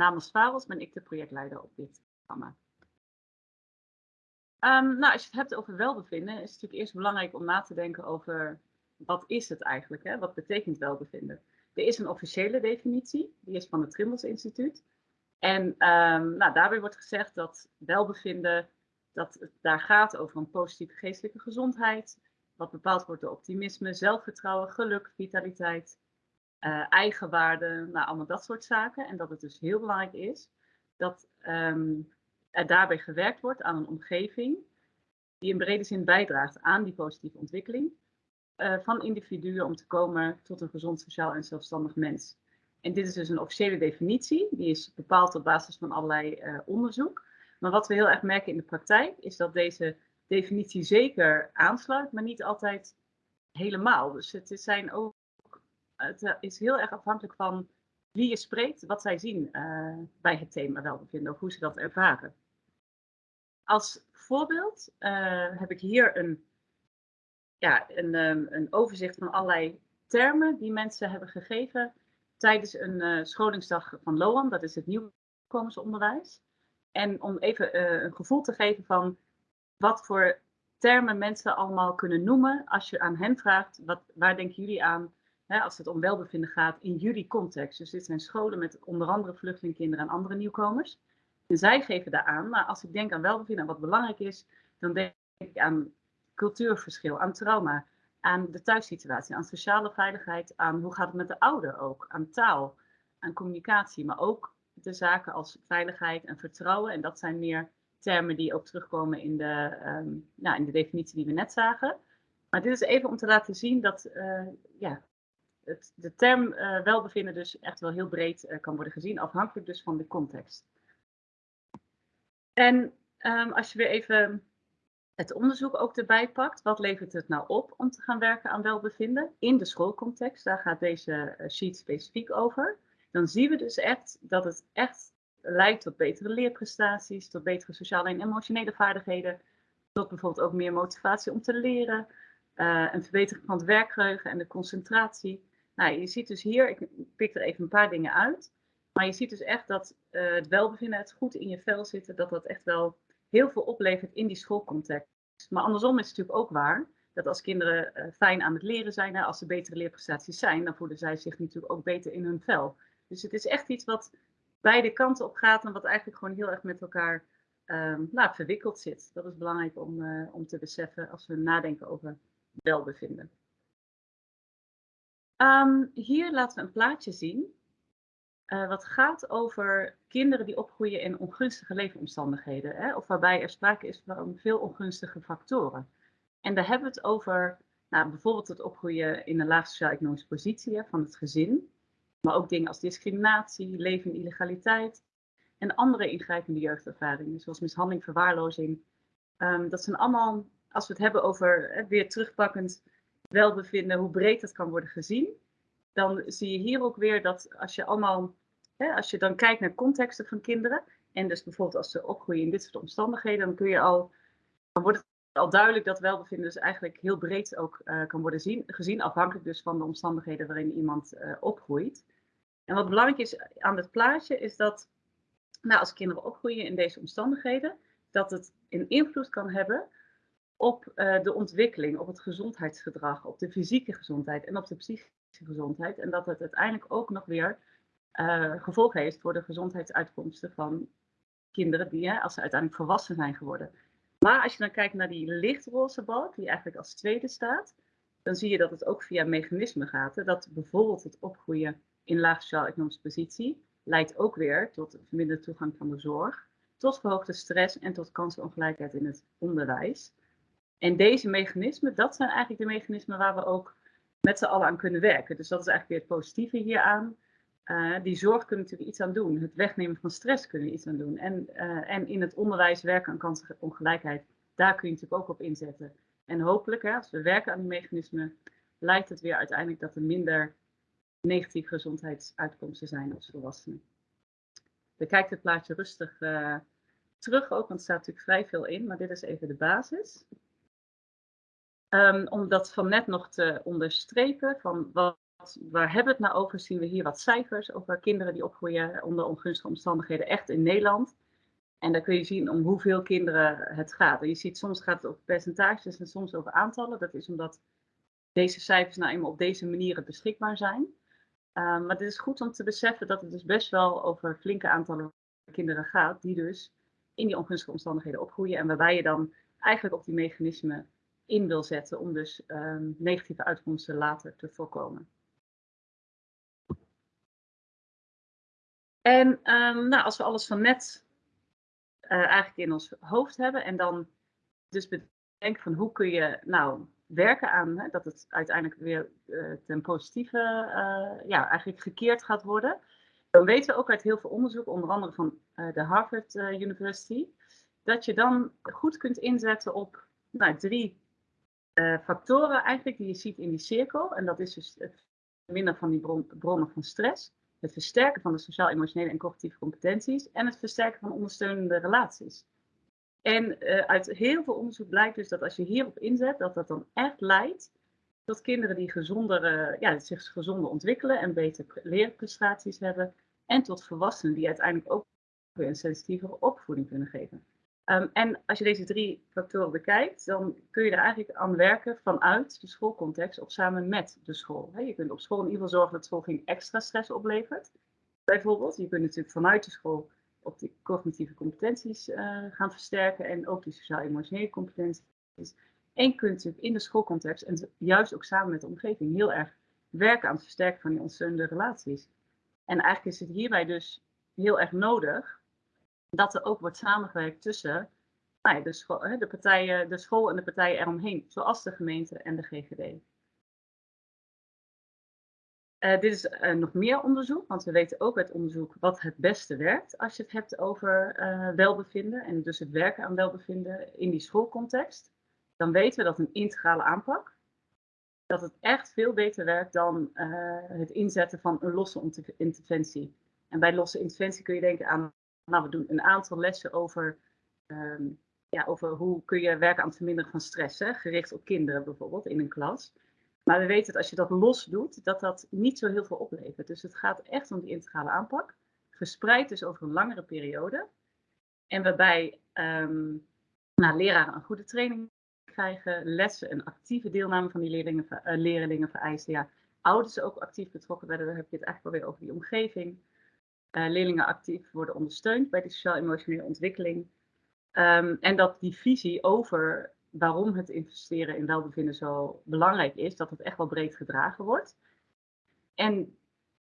Namens Faros ben ik de projectleider op dit programma. Um, nou, als je het hebt over welbevinden, is het natuurlijk eerst belangrijk om na te denken over wat is het eigenlijk? Hè? Wat betekent welbevinden? Er is een officiële definitie, die is van het Trimbos Instituut. En um, nou, daarbij wordt gezegd dat welbevinden, dat het daar gaat over een positieve geestelijke gezondheid, wat bepaald wordt door optimisme, zelfvertrouwen, geluk, vitaliteit, uh, eigenwaarde, nou allemaal dat soort zaken. En dat het dus heel belangrijk is dat um, er daarbij gewerkt wordt aan een omgeving die in brede zin bijdraagt aan die positieve ontwikkeling uh, van individuen om te komen tot een gezond, sociaal en zelfstandig mens. En dit is dus een officiële definitie, die is bepaald op basis van allerlei uh, onderzoek. Maar wat we heel erg merken in de praktijk is dat deze definitie zeker aansluit, maar niet altijd helemaal. Dus het zijn ook, het is heel erg afhankelijk van wie je spreekt, wat zij zien uh, bij het thema welbevinden of hoe ze dat ervaren. Als voorbeeld uh, heb ik hier een, ja, een, um, een overzicht van allerlei termen die mensen hebben gegeven tijdens een scholingsdag van LOAM, dat is het nieuwkomersonderwijs. En om even een gevoel te geven van wat voor termen mensen allemaal kunnen noemen als je aan hen vraagt, wat, waar denken jullie aan hè, als het om welbevinden gaat in jullie context. Dus dit zijn scholen met onder andere vluchtelingkinderen en andere nieuwkomers. En zij geven daar aan, maar als ik denk aan welbevinden en wat belangrijk is, dan denk ik aan cultuurverschil, aan trauma, aan de thuissituatie, aan sociale veiligheid, aan hoe gaat het met de ouder ook, aan taal, aan communicatie, maar ook de zaken als veiligheid en vertrouwen. En dat zijn meer termen die ook terugkomen in de, um, nou, in de definitie die we net zagen. Maar dit is even om te laten zien dat uh, ja, het, de term uh, welbevinden dus echt wel heel breed uh, kan worden gezien, afhankelijk dus van de context. En um, als je weer even het onderzoek ook erbij pakt, wat levert het nou op om te gaan werken aan welbevinden in de schoolcontext, daar gaat deze sheet specifiek over. Dan zien we dus echt dat het echt leidt tot betere leerprestaties, tot betere sociale en emotionele vaardigheden, tot bijvoorbeeld ook meer motivatie om te leren, uh, een verbetering van het werkgeheugen en de concentratie. Nou, je ziet dus hier, ik pik er even een paar dingen uit, maar je ziet dus echt dat uh, het welbevinden, het goed in je vel zitten, dat dat echt wel heel veel oplevert in die schoolcontext. Maar andersom is het natuurlijk ook waar dat als kinderen uh, fijn aan het leren zijn, als ze betere leerprestaties zijn, dan voelen zij zich natuurlijk ook beter in hun vel. Dus het is echt iets wat beide kanten op gaat en wat eigenlijk gewoon heel erg met elkaar um, nou, verwikkeld zit. Dat is belangrijk om, uh, om te beseffen als we nadenken over welbevinden. Um, hier laten we een plaatje zien. Uh, wat gaat over kinderen die opgroeien in ongunstige leefomstandigheden. Hè, of waarbij er sprake is van veel ongunstige factoren. En daar hebben we het over nou, bijvoorbeeld het opgroeien in een laag sociaal-economische positie hè, van het gezin. Maar ook dingen als discriminatie, leven in illegaliteit en andere ingrijpende jeugdervaringen, zoals mishandeling, verwaarlozing. Um, dat zijn allemaal, als we het hebben over hè, weer terugpakkend welbevinden, hoe breed dat kan worden gezien, dan zie je hier ook weer dat als je allemaal, hè, als je dan kijkt naar contexten van kinderen, en dus bijvoorbeeld als ze opgroeien in dit soort omstandigheden, dan kun je al, dan wordt het al duidelijk dat welbevinden dus eigenlijk heel breed ook uh, kan worden zien, gezien, afhankelijk dus van de omstandigheden waarin iemand uh, opgroeit. En wat belangrijk is aan het plaatje is dat nou, als kinderen opgroeien in deze omstandigheden, dat het een invloed kan hebben op uh, de ontwikkeling, op het gezondheidsgedrag, op de fysieke gezondheid en op de psychische gezondheid. En dat het uiteindelijk ook nog weer gevolgen heeft voor de gezondheidsuitkomsten van kinderen die, als ze uiteindelijk volwassen zijn geworden. Maar als je dan kijkt naar die lichtroze balk, die eigenlijk als tweede staat, dan zie je dat het ook via mechanismen gaat. Hè? Dat bijvoorbeeld het opgroeien in laag sociaal-economische positie leidt ook weer tot verminderde toegang van de zorg, tot verhoogde stress en tot kansenongelijkheid in het onderwijs. En deze mechanismen, dat zijn eigenlijk de mechanismen waar we ook met z'n allen aan kunnen werken. Dus dat is eigenlijk weer het positieve hieraan. Uh, die zorg kunnen natuurlijk iets aan doen. Het wegnemen van stress kunnen iets aan doen. En, uh, en in het onderwijs werken aan kansenongelijkheid, daar kun je natuurlijk ook op inzetten. En hopelijk, hè, als we werken aan die mechanismen, lijkt het weer uiteindelijk dat er minder negatieve gezondheidsuitkomsten zijn als volwassenen. Bekijk het plaatje rustig uh, terug ook, want er staat natuurlijk vrij veel in, maar dit is even de basis. Um, om dat van net nog te onderstrepen, van wat waar hebben we het nou over? Zien we hier wat cijfers over kinderen die opgroeien onder ongunstige omstandigheden, echt in Nederland. En dan kun je zien om hoeveel kinderen het gaat. En je ziet soms gaat het over percentages en soms over aantallen. Dat is omdat deze cijfers nou eenmaal op deze manieren beschikbaar zijn. Ehm, maar het is goed om te beseffen dat het dus best wel over flinke aantallen kinderen gaat, die dus in die ongunstige omstandigheden opgroeien. En waarbij je dan eigenlijk op die mechanismen in wil zetten om dus um, negatieve uitkomsten later te voorkomen. En um, nou, als we alles van net uh, eigenlijk in ons hoofd hebben en dan dus bedenken van hoe kun je nou werken aan hè, dat het uiteindelijk weer uh, ten positieve uh, ja, eigenlijk gekeerd gaat worden. Dan weten we ook uit heel veel onderzoek, onder andere van de Harvard University, dat je dan goed kunt inzetten op nou, drie factoren eigenlijk die je ziet in die cirkel. En dat is dus het verminderen van die bron, bronnen van stress het versterken van de sociaal-emotionele en cognitieve competenties en het versterken van ondersteunende relaties. En uh, uit heel veel onderzoek blijkt dus dat als je hierop inzet, dat dat dan echt leidt tot kinderen die gezonder, uh, ja, zich gezonder ontwikkelen en betere leerprestaties hebben. En tot volwassenen die uiteindelijk ook weer een sensitievere opvoeding kunnen geven. Um, en als je deze drie factoren bekijkt, dan kun je er eigenlijk aan werken vanuit de schoolcontext of samen met de school. je kunt op school in ieder geval zorgen dat school geen extra stress oplevert. Bijvoorbeeld, je kunt natuurlijk vanuit de school op die cognitieve competenties uh, gaan versterken en ook die sociaal-emotionele competenties. En je kunt natuurlijk in de schoolcontext en juist ook samen met de omgeving heel erg werken aan het versterken van die ontzettende relaties. En eigenlijk is het hierbij dus heel erg nodig dat er ook wordt samengewerkt tussen nou ja, de, school, de, partijen, de school en de partijen eromheen, zoals de gemeente en de GGD. Eh, dit is uh, nog meer onderzoek, want we weten ook uit onderzoek wat het beste werkt als je het hebt over uh, welbevinden en dus het werken aan welbevinden in die schoolcontext. Dan weten we dat een integrale aanpak, dat het echt veel beter werkt dan het inzetten van een losse interventie. En bij losse interventie kun je denken aan nou, we doen een aantal lessen over, ehm, ja, over hoe kun je werken aan het verminderen van stress, hè, gericht op kinderen bijvoorbeeld in een klas. Maar we weten dat als je dat los doet, dat dat niet zo heel veel oplevert. Dus het gaat echt om die integrale aanpak, verspreid dus over een langere periode. En waarbij um, nou, leraren een goede training krijgen, lessen een actieve deelname van die leerlingen, uh, leerlingen vereisen. Ja, ouders ook actief betrokken werden, dan heb je het eigenlijk alweer over die omgeving. Uh, leerlingen actief worden ondersteund bij de sociaal-emotionele ontwikkeling. Um, en dat die visie over waarom het investeren in welbevinden zo belangrijk is, dat het echt wel breed gedragen wordt. En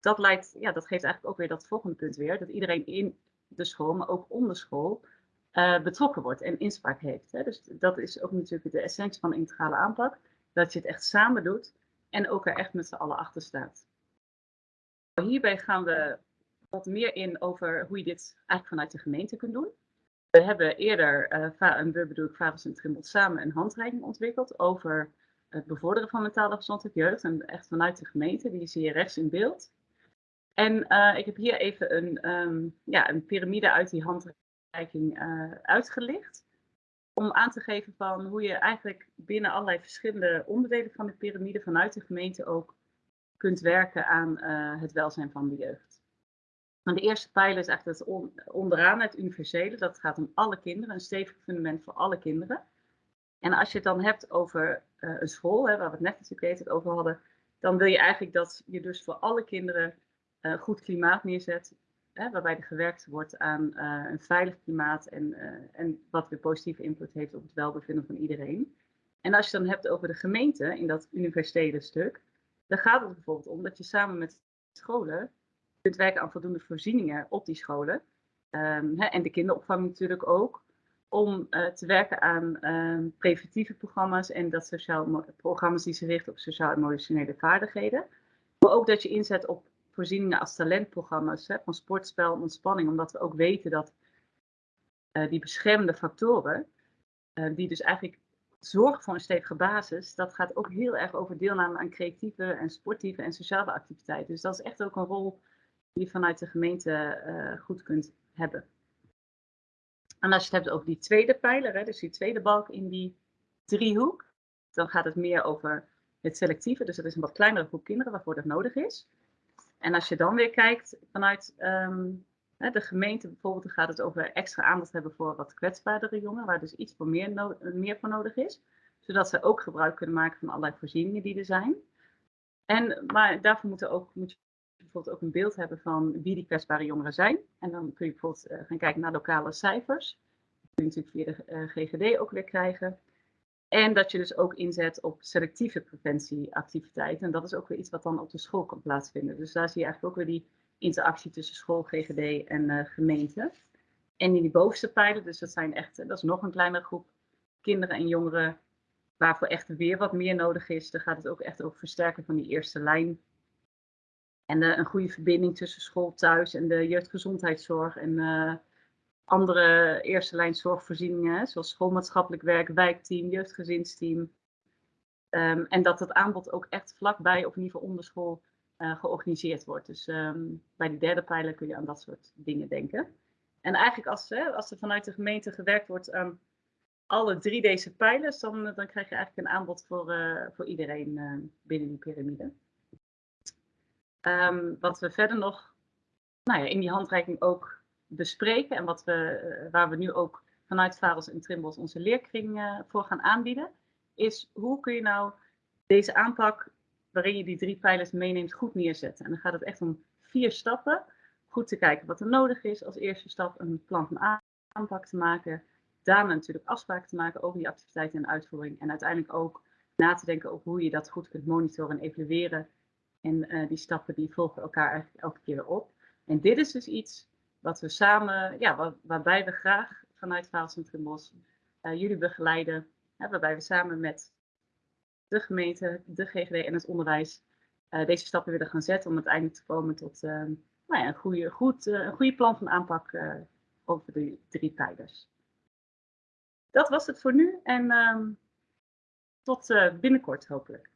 dat, leidt, ja, dat geeft eigenlijk ook weer dat volgende punt weer, dat iedereen in de school, maar ook onder school, uh, betrokken wordt en inspraak heeft. Hè. Dus dat is ook natuurlijk de essentie van de integrale aanpak, dat je het echt samen doet en ook er echt met z'n allen achter staat. Hierbij gaan we wat meer in over hoe je dit eigenlijk vanuit de gemeente kunt doen. We hebben eerder, uh, en we bedoel ik Favels en Trimbot samen een handreiking ontwikkeld over het bevorderen van mentale gezondheid jeugd. En echt vanuit de gemeente, die zie je rechts in beeld. En uh, ik heb hier even een, um, ja, een piramide uit die handreiking uh, uitgelicht. Om aan te geven van hoe je eigenlijk binnen allerlei verschillende onderdelen van de piramide vanuit de gemeente ook kunt werken aan het welzijn van de jeugd. Maar de eerste pijler is echt het onderaan, het universele. Dat gaat om alle kinderen, een stevig fundament voor alle kinderen. En als je het dan hebt over uh, een school, hè, waar we het net natuurlijk over hadden, dan wil je eigenlijk dat je dus voor alle kinderen uh, goed klimaat neerzet. Hè, waarbij er gewerkt wordt aan uh, een veilig klimaat en, en wat weer positieve invloed heeft op het welbevinden van iedereen. En als je dan hebt over de gemeente in dat universele stuk, dan gaat het bijvoorbeeld om dat je samen met scholen kunt werken aan voldoende voorzieningen op die scholen. Um, hè, en de kinderopvang natuurlijk ook. Om uh, te werken aan um, preventieve programma's en dat sociaal programma's die zich richten op sociaal-emotionele vaardigheden. Maar ook dat je inzet op voorzieningen als talentprogramma's hè, van sportspel en ontspanning. Omdat we ook weten dat uh, die beschermende factoren, uh, die dus eigenlijk zorgen voor een stevige basis, dat gaat ook heel erg over deelname aan creatieve en sportieve en sociale activiteiten. Dus dat is echt ook een rol die je vanuit de gemeente uh, goed kunt hebben. En als je het hebt over die tweede pijler, hè, dus die tweede balk in die driehoek, dan gaat het meer over het selectieve. Dus dat is een wat kleinere groep kinderen waarvoor dat nodig is. En als je dan weer kijkt vanuit ehm, de gemeente bijvoorbeeld, dan gaat het over extra aandacht hebben voor wat kwetsbaardere jongeren, waar dus iets voor meer, meer voor nodig is. Zodat ze ook gebruik kunnen maken van allerlei voorzieningen die er zijn. En, maar daarvoor moet, ook, moet bijvoorbeeld ook een beeld hebben van wie die kwetsbare jongeren zijn. En dan kun je bijvoorbeeld uh, gaan kijken naar lokale cijfers. Dat kun je natuurlijk via de uh, GGD ook weer krijgen. En dat je dus ook inzet op selectieve preventieactiviteiten. En dat is ook weer iets wat dan op de school kan plaatsvinden. Dus daar zie je eigenlijk ook weer die interactie tussen school, GGD en uh, gemeente. En in die bovenste pijlen, dus dat zijn echt, dat is nog een kleinere groep kinderen en jongeren waarvoor echt weer wat meer nodig is. Dan gaat het ook echt over versterken van die eerste lijn. En uh, een goede verbinding tussen school, thuis en de jeugdgezondheidszorg en uh, andere eerste lijn zorgvoorzieningen, zoals schoolmaatschappelijk werk, wijkteam, jeugdgezinsteam. Um, en dat het aanbod ook echt vlakbij of in ieder geval onder school uh, georganiseerd wordt. Dus um, bij die derde pijler kun je aan dat soort dingen denken. En eigenlijk als, hè, als er vanuit de gemeente gewerkt wordt aan alle drie deze pijlers, dan, dan krijg je eigenlijk een aanbod voor, voor iedereen binnen die piramide. Um, wat we verder nog nou ja, in die handreiking ook bespreken en wat we, uh, waar we nu ook vanuit Varels en Trimbos onze leerkring voor gaan aanbieden, is hoe kun je nou deze aanpak waarin je die drie pijlers meeneemt goed neerzetten. En dan gaat het echt om vier stappen. Goed te kijken wat er nodig is. Als eerste stap een plan van aanpak te maken. Daarna natuurlijk afspraken te maken over die activiteiten en uitvoering. En uiteindelijk ook na te denken over hoe je dat goed kunt monitoren en evalueren. En uh, die stappen die volgen elkaar eigenlijk elke keer op. En dit is dus iets wat we samen, ja, waar, waarbij we graag vanuit Vaalcentrum Bos uh, jullie begeleiden. Waarbij we samen met de gemeente, de GGD en het onderwijs uh, deze stappen willen gaan zetten om uiteindelijk te komen tot nou ja, een, goede, goed, een goede plan van aanpak over de drie pijlers. Dat was het voor nu en ehm, tot binnenkort hopelijk.